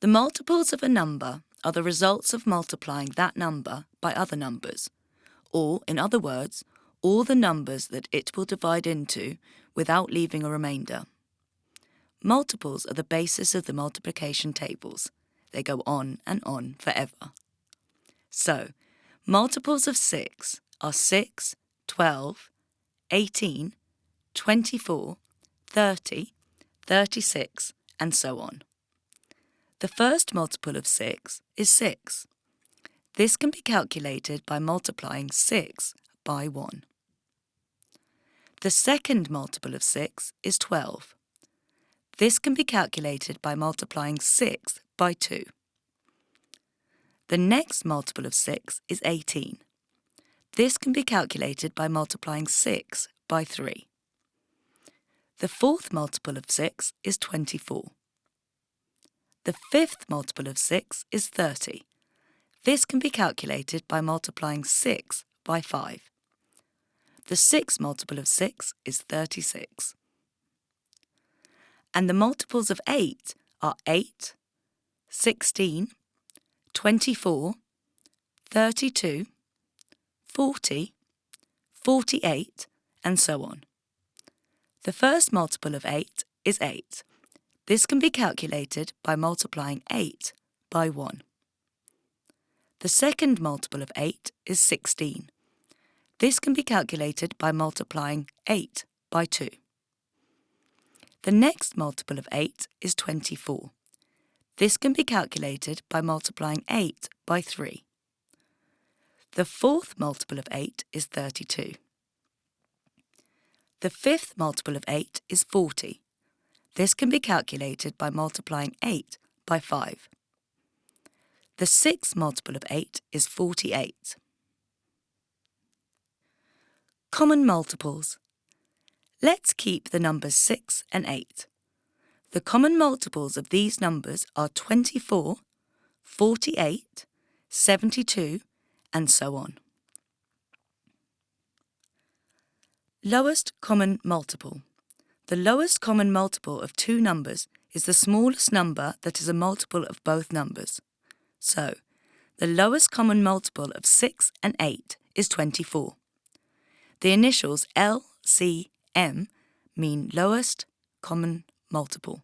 The multiples of a number are the results of multiplying that number by other numbers, or, in other words, all the numbers that it will divide into without leaving a remainder. Multiples are the basis of the multiplication tables. They go on and on forever. So, multiples of 6 are 6, 12, 18, 24, 30, 36, and so on. The first multiple of 6 is 6. This can be calculated by multiplying 6 by 1. The second multiple of 6 is 12. This can be calculated by multiplying 6 by 2. The next multiple of 6 is 18. This can be calculated by multiplying 6 by 3. The fourth multiple of 6 is 24. The fifth multiple of 6 is 30. This can be calculated by multiplying 6 by 5. The sixth multiple of 6 is 36. And the multiples of 8 are 8, 16, 24, 32, 40, 48, and so on. The first multiple of 8 is 8. This can be calculated by multiplying 8 by 1. The second multiple of 8 is 16. This can be calculated by multiplying 8 by 2. The next multiple of 8 is 24. This can be calculated by multiplying 8 by 3. The fourth multiple of 8 is 32. The fifth multiple of 8 is 40. This can be calculated by multiplying 8 by 5. The sixth multiple of 8 is 48. Common multiples. Let's keep the numbers 6 and 8. The common multiples of these numbers are 24, 48, 72, and so on. Lowest common multiple. The lowest common multiple of two numbers is the smallest number that is a multiple of both numbers. So, the lowest common multiple of 6 and 8 is 24. The initials L, C, M mean lowest common multiple.